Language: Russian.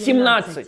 17.